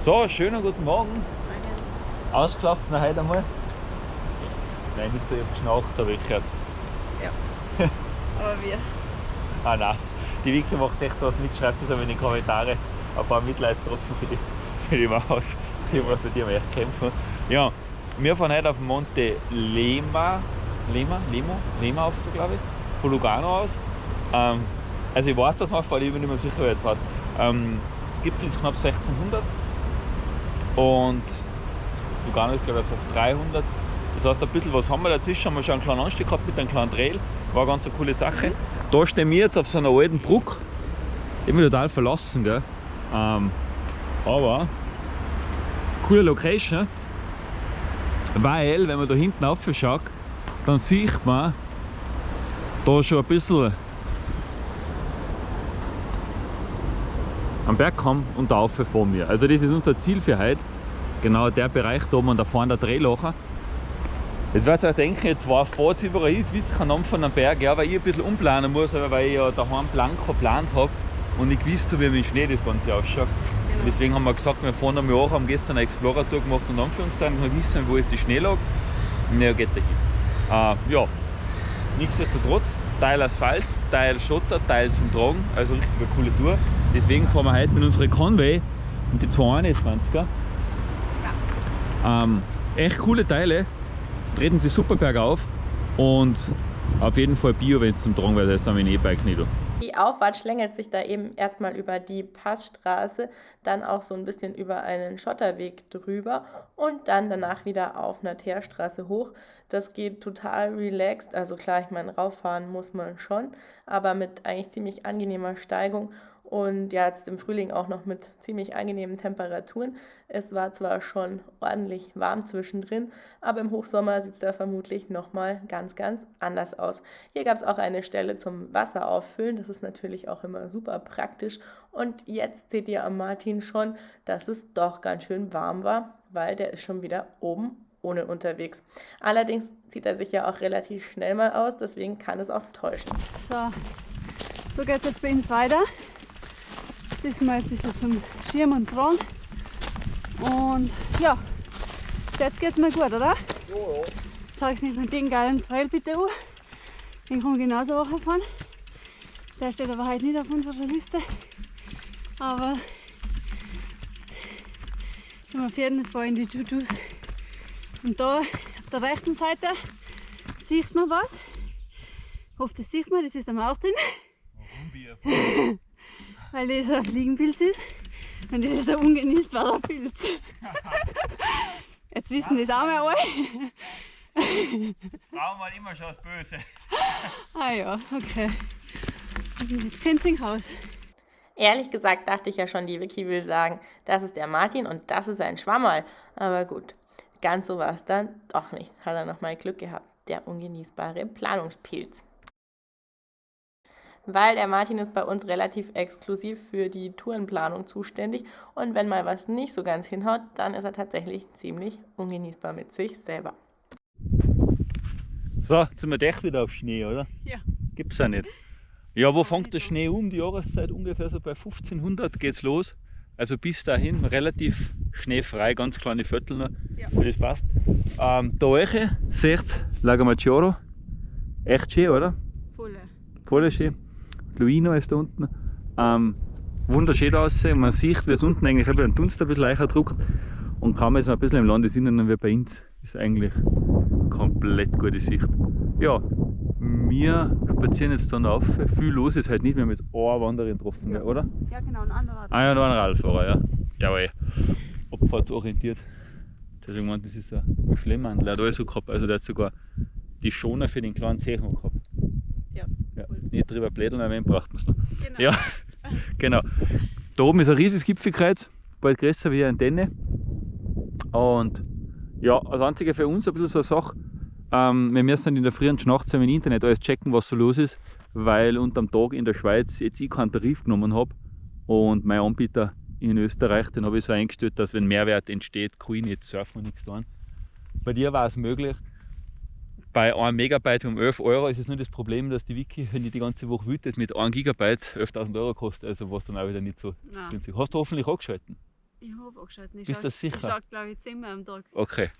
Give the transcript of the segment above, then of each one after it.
So, schönen guten Morgen. Ausgelaufen heute einmal. Nein, nicht so, ich hab geschnaucht, habe ich gehört. Ja. Aber wir. Ah nein, die Vicky macht echt was mit, schreibt das aber in die Kommentare. Ein paar Mitleidstropfen für die, für die Maus, die muss die haben echt kämpfen. Ja, wir fahren heute auf Monte Lema, Lema, Lemo, Lema auf, glaube ich, von Lugano aus. Ähm, also ich weiß, dass fahren, ich bin nicht mehr sicher, wer jetzt heißt. Ähm, Gipfel ist knapp 1600 und Lugano ist glaube ich auf 300. Das heißt, ein bisschen was haben wir dazwischen, haben wir schon einen kleinen Anstieg gehabt mit einem kleinen Trail. War eine ganz eine coole Sache. Da stehen wir jetzt auf so einer alten Brücke. Ich bin total verlassen, gell? Ähm, aber coole Location, weil wenn man da hinten aufschaut, dann sieht man da schon ein bisschen am Bergkamm und da vor mir. Also das ist unser Ziel für heute. Genau der Bereich da oben und da vorne der Drehlocher. Jetzt werdet ihr euch denken, jetzt war fahrt überall ist, wisst kein Namen von einem Berg, ja, weil ich ein bisschen umplanen muss, aber weil ich ja daheim blank geplant habe und ich gewusst habe, wie mit Schnee das Ganze ausschaut. Genau. Deswegen haben wir gesagt, wir fahren einmal auch, haben gestern eine Explorer-Tour gemacht und Anführungszeichen, wir wissen, wo ist die Schneelage. Und ja, geht dahin. Äh, ja, nichtsdestotrotz, Teil Asphalt, Teil Schotter, Teil zum Tragen, also richtig eine coole Tour. Deswegen fahren wir heute mit unserer Conway und die 221er. Ähm, echt coole Teile, treten sie super bergauf und auf jeden Fall Bio, wenn es zum Tragen wird, ist dann mein E-Bike nicht. Die Auffahrt schlängelt sich da eben erstmal über die Passstraße, dann auch so ein bisschen über einen Schotterweg drüber und dann danach wieder auf einer Teerstraße hoch. Das geht total relaxed, also klar, ich meine, rauffahren muss man schon, aber mit eigentlich ziemlich angenehmer Steigung und ja, jetzt im Frühling auch noch mit ziemlich angenehmen Temperaturen. Es war zwar schon ordentlich warm zwischendrin, aber im Hochsommer sieht es da vermutlich nochmal ganz, ganz anders aus. Hier gab es auch eine Stelle zum Wasser auffüllen, das ist natürlich auch immer super praktisch. Und jetzt seht ihr am Martin schon, dass es doch ganz schön warm war, weil der ist schon wieder oben ohne unterwegs. Allerdings zieht er sich ja auch relativ schnell mal aus, deswegen kann es auch täuschen. So, so geht es jetzt bei uns weiter. Jetzt ist mal ein bisschen zum Schirm und Tragen. Und ja, jetzt geht es mir gut, oder? Ja, ja. Schau ich mir den geilen Trail bitte an. Den kann man genauso auch fahren. Der steht aber heute nicht auf unserer Liste. Aber auf jeden Fall in die Tutus. Und da auf der rechten Seite sieht man was. Ich hoffe, das sieht man, das ist der Martin. Warum weil das ein Fliegenpilz ist und das ist ein ungenießbarer Pilz. Jetzt wissen das auch mal alle. Frauen waren immer schon das Böse. ah ja, okay. Jetzt kennt ihr raus. Ehrlich gesagt dachte ich ja schon, die Vicky will sagen, das ist der Martin und das ist ein Schwammerl. Aber gut, ganz so war es dann doch nicht. Hat er nochmal Glück gehabt. Der ungenießbare Planungspilz weil der Martin ist bei uns relativ exklusiv für die Tourenplanung zuständig und wenn mal was nicht so ganz hinhaut, dann ist er tatsächlich ziemlich ungenießbar mit sich selber. So, jetzt sind wir doch wieder auf Schnee, oder? Ja. Gibt's ja nicht. Ja, wo fängt der Schnee um? Die Jahreszeit ungefähr so bei 1500 geht's los. Also bis dahin relativ schneefrei, ganz kleine Viertel noch. Ja. Das passt. Ähm, da euch seht Lago Maggiore. Echt schön, oder? Voll. Voll schön. Luino ist da unten. Ähm, wunderschön aussehen. Man sieht, wie es unten eigentlich ein Dunst ein bisschen leichter druckt. Und ist man ein bisschen im Landesinneren wie bei uns, ist eigentlich komplett gute Sicht. Ja, wir spazieren jetzt dann auf. Viel los ist halt nicht mehr mit einer Wanderin getroffen, ja. oder? Ja, genau, ein anderer. Ah ja, noch ein Radfahrer, ja. Jawohl. Abfahrtsorientiert. Deswegen meint, das ist ein Schlemmmandel. Der hat alles so gehabt. Also der hat sogar die Schoner für den kleinen Zeh gehabt. Nicht drüber blädeln, aber wen braucht man es noch. Genau. Ja, genau. Da oben ist ein riesiges Gipfelkreuz, bald größer wie eine Antenne. Und ja, das einzige für uns ein bisschen so eine Sache, ähm, wir müssen in der frühen Nacht im Internet alles checken, was so los ist, weil unterm Tag in der Schweiz jetzt ich keinen Tarif genommen habe und mein Anbieter in Österreich, den habe ich so eingestellt, dass wenn Mehrwert entsteht, kann ich nicht surfen und nichts tun. Bei dir war es möglich, bei 1 Megabyte um 11 Euro ist es nur das Problem, dass die Wiki, wenn die die ganze Woche wütet, mit 1 Gigabyte 11.000 Euro kostet, also was dann auch wieder nicht so günstig. Hast du hoffentlich angeschalten? Ich habe angeschaut. Ich Bist du schau- sicher? Ich schaue, glaube ich, zehnmal am Tag. Okay.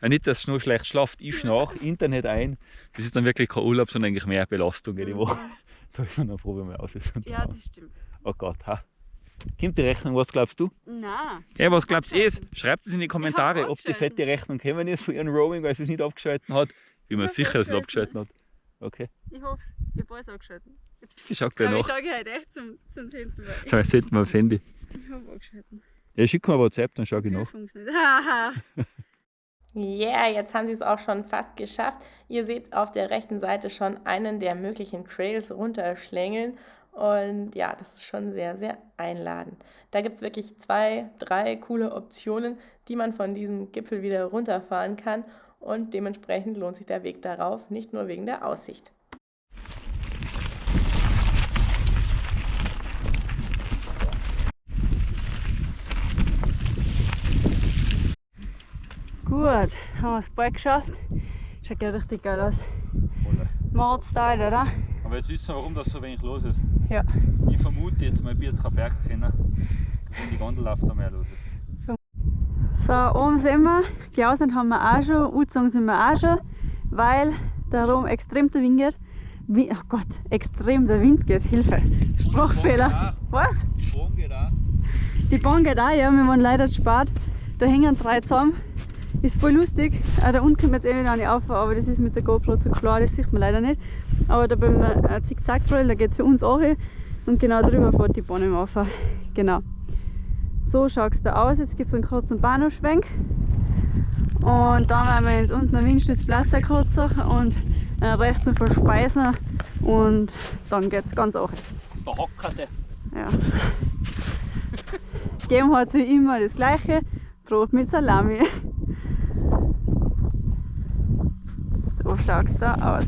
Ja, nicht, dass es nur schlecht schlaft, ich nach, Internet ein. Das ist dann wirklich kein Urlaub, sondern eigentlich mehr Belastung jede Woche. Da ist man dann froh, wenn man aus ist. Ja, da- das stimmt. Oh Gott, ha. Kommt die Rechnung, was glaubst du? Nein. Ja, was glaubt ihr? abgeschalten. Schreibt es in die Kommentare, ob die fette Rechnung gekommen ist von ihrem Roaming, weil sie es nicht abgeschalten hat. Ich bin mir Ich sicher, dass es abgeschalten. abgeschalten hat. Okay, Ich hoffe, ich habe alles angeschaltet. Jetzt sie schaut gleich glaube ich, nach. schaue ich heute echt zum, zum zehnten Mal. Schau, jetzt wir aufs Handy. Ich habe angeschaltet. Ja, schick mir WhatsApp, dann schau ich nach. Haha. Yeah, jetzt haben sie es auch schon fast geschafft. Ihr seht auf der rechten Seite schon einen der möglichen Trails runterschlängeln. Und ja, das ist schon sehr, sehr einladend. Da gibt es wirklich zwei, drei coole Optionen, die man von diesem Gipfel wieder runterfahren kann. Und dementsprechend lohnt sich der Weg darauf, nicht nur wegen der Aussicht. Gut, haben wir das bald geschafft. Schaut ja richtig geil aus. Mordstyle, oder? Aber jetzt wissen wir, warum das so wenig los ist. Ja. Ich vermute jetzt mal, ich bin jetzt kein Berg kennen, wenn die Gondel läuft, da mehr los ist. So, oben sind wir. Klausen haben wir auch schon, Uzong sind wir auch schon, weil da oben extrem der Wind geht. Wie, oh Gott, extrem der Wind geht. Hilfe. Sprachfehler. Was? Die Bogen geht auch. Die Bahn geht auch, ja, wir waren leider spät. Da hängen drei zusammen. Ist voll lustig. Auch da unten kommt jetzt eh wieder eine auf, aber das ist mit der GoPro zu klar, das sieht man leider nicht. Aber da beim Zickzack-Trail, da geht es für uns auch hin. Und genau drüber fährt die Bahn im auf. Genau. So schaut es da aus. Jetzt gibt es einen kurzen Bahnhofschwenk. Und dann werden wir ins unten am Windstützplatz kurzer und den Rest noch verspeisen. Und dann geht es ganz auch. Verhockerte. Ja. Geben hat wie immer das gleiche. Brot mit Salami. So schaut es da aus.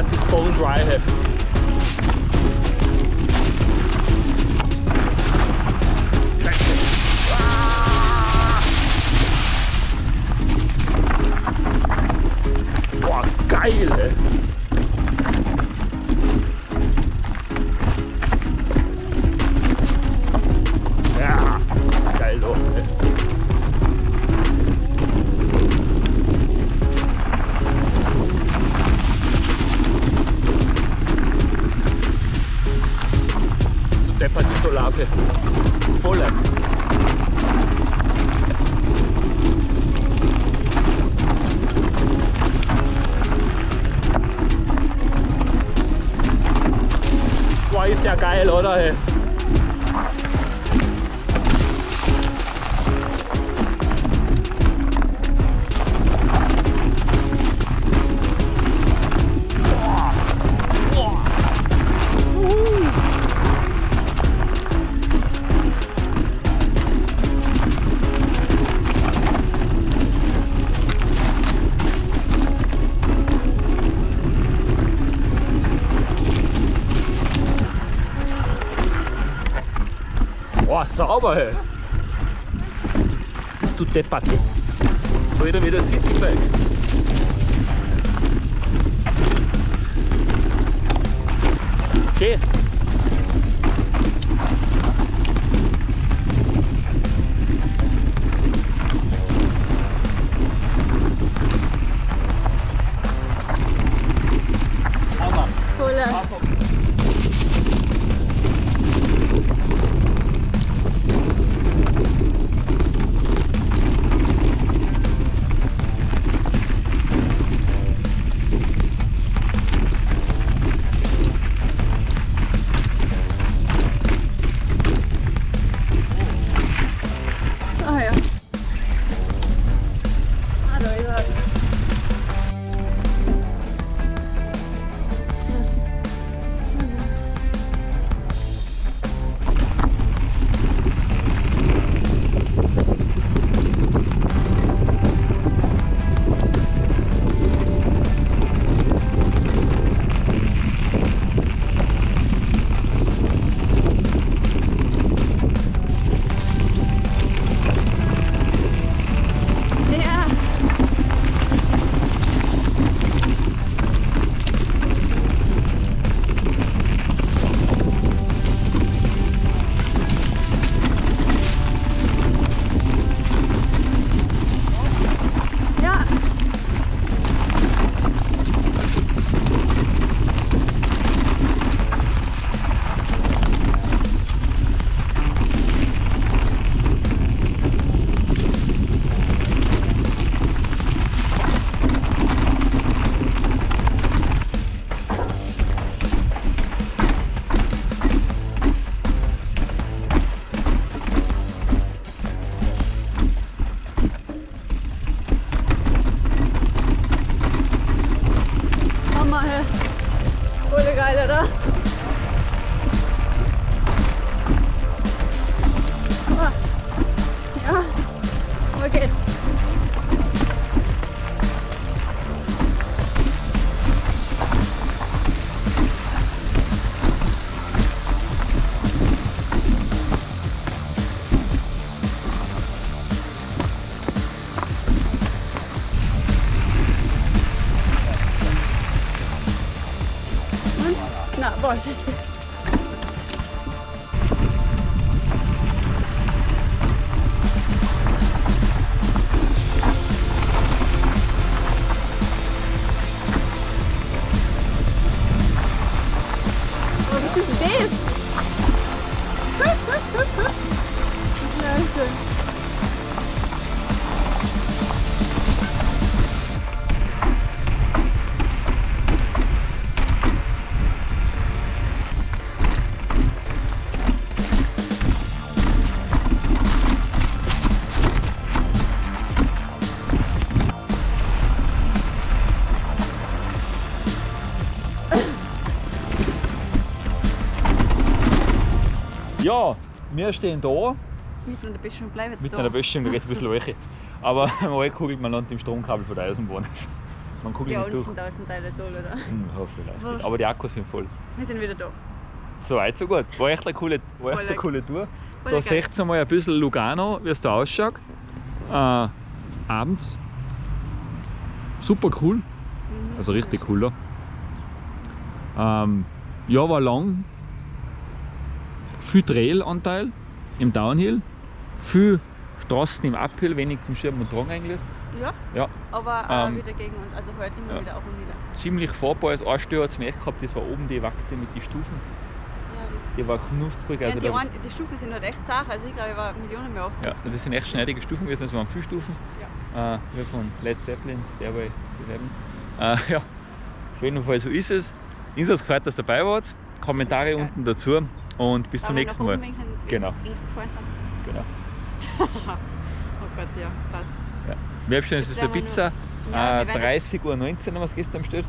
Boah, es ist deppert die Solave. Volle. Boah, ist der geil, oder? Hey? Sauber, hey. Bist du deppert? So wieder wieder Citybike. Okay. Hammer. Na, boah, Ja, wir stehen da. Mitten an der Böschung bleiben jetzt Mitten da. an der Böschung, da geht es ein bisschen welche. Aber mal kugelt man landet im Stromkabel von der Eisenbahn. Man kugelt Ja, nicht durch. sind tausend Teile toll, oder? Hm, ja, vielleicht. Wurscht. Aber die Akkus sind voll. Wir sind wieder da. So weit, so gut. War echt eine coole, war echt eine coole Tour. Voll Da seht ihr mal ein bisschen Lugano, wie es da ausschaut. Äh, abends. Super cool. Mhm. Also richtig cool da. Ähm, ja, war lang. Viel Trail-Anteil im Downhill. Viel Straßen im Uphill, wenig zum Schirm und Tragen eigentlich. Ja, Ja, aber äh, Ähm, wieder gegen und also heute immer ja. wieder auf und nieder. ziemlich fahrbar. Das Einstell hat es mir echt gehabt, das war oben die Wachse mit den Stufen. Ja, das Die war knusprig. Also ja, die, ein, die Stufen sind halt echt zart, also ich glaube, ich war Millionen mehr oft. ja, das sind echt schneidige Stufen gewesen, das waren viele Stufen. Ja. Äh, wie von Led Zeppelin, Stairway to Heaven. Äh, ja, auf jeden Fall so ist es. Insofern gefreut, dass ihr dabei wart. Kommentare Geil. unten dazu und bis zum Aber nächsten Mal. Genau. Genau. oh Gott, ja, passt. Ja. Wir haben schon Jetzt ist eine Pizza. Ja, äh, wir werden jetzt- 30.19 Uhr haben wir es gestern bestellt.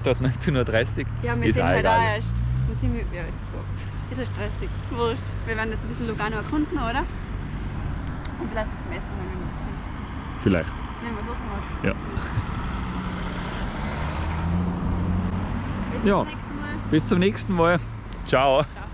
Statt 19.30 Uhr. Ja, wir ist sind halt auch erst. Wir sind, ja, ist so. Ist ja stressig. Wurscht. Wir werden jetzt ein bisschen Lugano erkunden, oder? Und vielleicht zum Essen, wenn wir finden. Vielleicht. Wenn wir es offen hat. Ja. Bis Ja. zum nächsten Mal. Bis zum nächsten Mal. Ciao. Ciao.